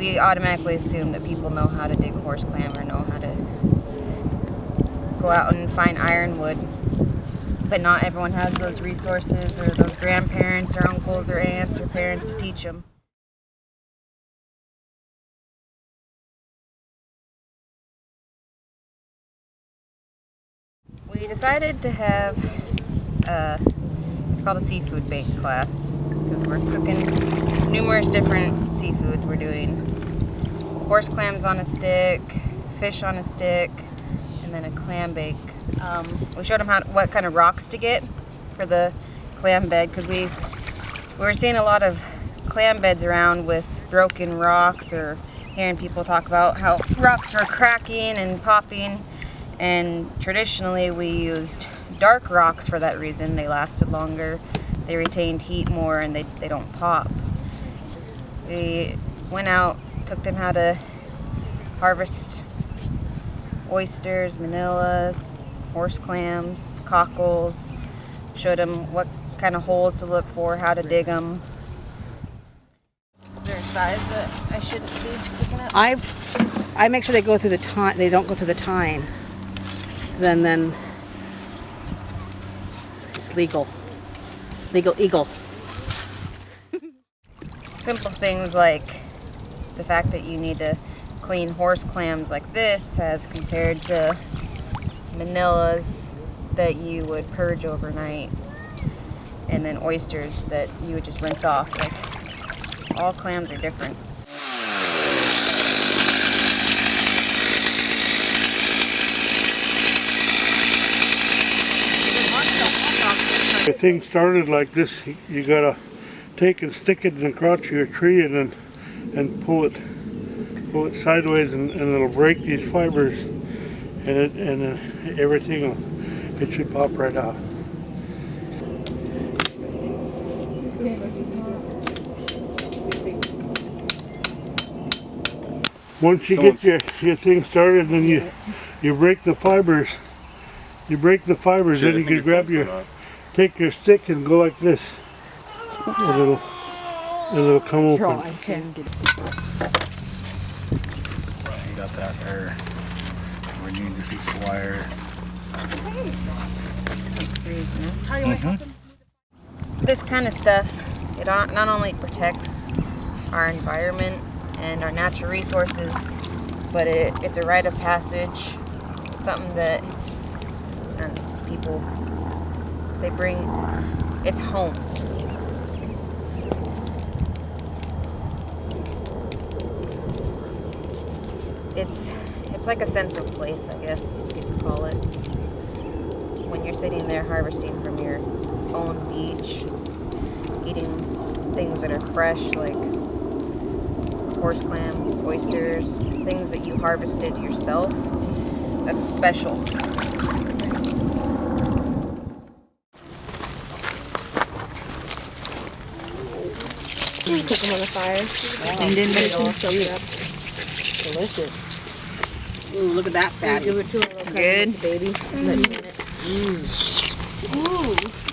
we automatically assume that people know how to dig horse clam or know how to go out and find ironwood. But not everyone has those resources or those grandparents or uncles or aunts or parents to teach them. We decided to have, uh, it's called a seafood bake class because we're cooking numerous different seafoods. We're doing horse clams on a stick, fish on a stick, and then a clam bake. Um, we showed them how, what kind of rocks to get for the clam bed because we, we were seeing a lot of clam beds around with broken rocks or hearing people talk about how rocks were cracking and popping and traditionally we used dark rocks for that reason. They lasted longer, they retained heat more, and they, they don't pop. We went out, took them how to harvest oysters, manillas, horse clams, cockles, showed them what kind of holes to look for, how to dig them. Is there a size that I shouldn't be picking up? I I make sure they go through the time. They don't go through the tine. So then then it's legal. Legal eagle. Simple things like the fact that you need to clean horse clams like this as compared to manillas that you would purge overnight and then oysters that you would just rinse off. Like all clams are different. The thing started like this, you gotta take and stick it in the crotch of your tree and then and pull it pull it sideways and, and it'll break these fibers. And it and uh, everything will, it should pop right out. Once you get your, your thing started and you you break the fibers. You break the fibers then you can grab your take your stick and go like this and it'll and it'll come open. You got that there. We need a piece of wire. This kind of stuff, it not not only protects our environment and our natural resources, but it, it's a rite of passage. It's something that um, people, they bring, it's home. It's, it's, it's like a sense of place, I guess you could call it. When you're sitting there harvesting from your own beach, eating things that are fresh, like horse clams, oysters, things that you harvested yourself. That's special. Cook them on the fire. And then Let them soak up. delicious. Ooh, look at that fatty. give it to a little Good. baby. In it. Ooh.